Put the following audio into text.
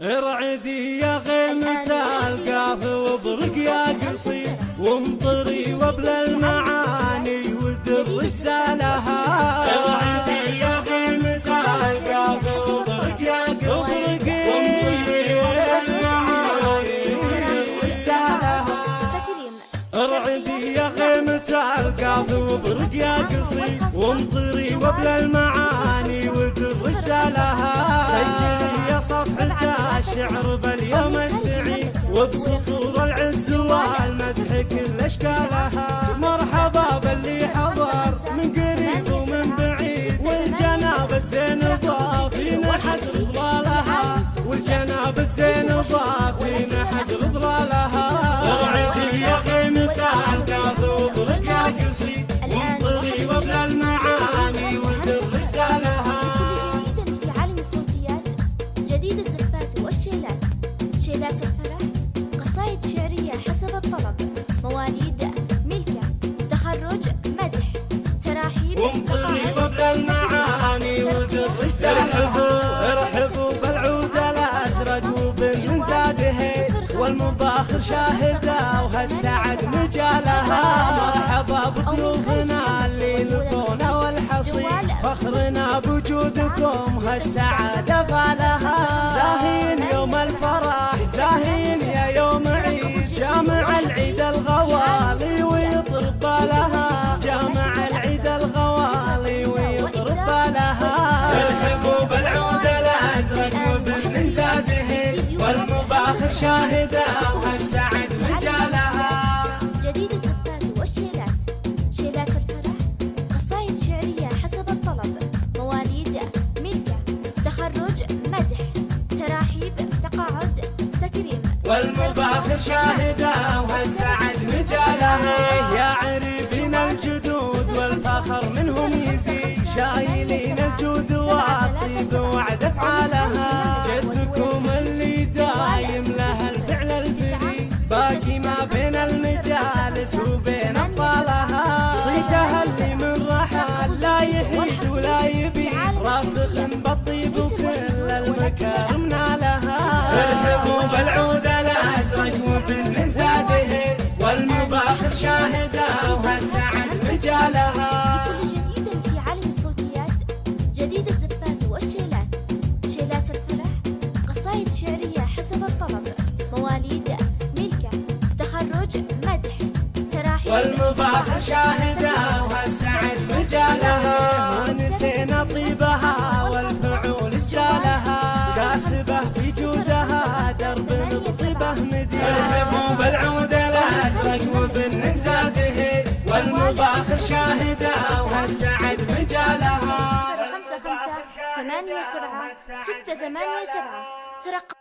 ارعدي يا غيمة القاف وبرق يا قصير وامطري وبل المعاني ودر رسالها. ارعدي يا غيمة القاف وبرق يا قصير وامطري وبل المعاني ودر رسالها. ارعدي يا غيمة القاف وبرق يا قصير وامطري وبل المعاني ودر رسالها سجلي يا صفحة الشعر باليوم السعيد. وبسطور العز والمدح كل اشكالها مرحبا الفرح قصائد شعرية حسب الطلب مواليد ملكة تخرج مدح تراحيب وامطري تقاعد وبل المعاني ودر ارحبوا ارحبوا بالعود الأزرق وبن زاده والمباخر شاهدة وهالسعد مجالها. مرحبا بضيوفنا اللي لفونا والحصيد. فخرنا بوجودكم هالسعاده فالها والمباخر شاهدة وهالسعد مجالها؟ جديد الزفات والشيلات شيلات الفرح قصائد شعرية حسب الطلب مواليد ملكة تخرج مدح تراحيب تقاعد تكريم. والمباخر شاهدة اللي من رحل لا يهيد ولا يبيد راسخ بالطيب وكل المكارم نالها. ارحبوا بالعود الأزرق وبن زاده والمباخر شاهده وهالسعد مجالها كل جديد في الصوتيات تراحيب والمباخر شاهده وهالسعد مجالها ونسينا طيبها والفعول جالها كاسبه في جودها درب بطيبه مدين ارهبوا بالعود الأزرق وبن زاده. والمباخر شاهده وهالسعد مجالها خمسة خمسة ثمانية سبعة ستة ثمانية سبعة. ترقب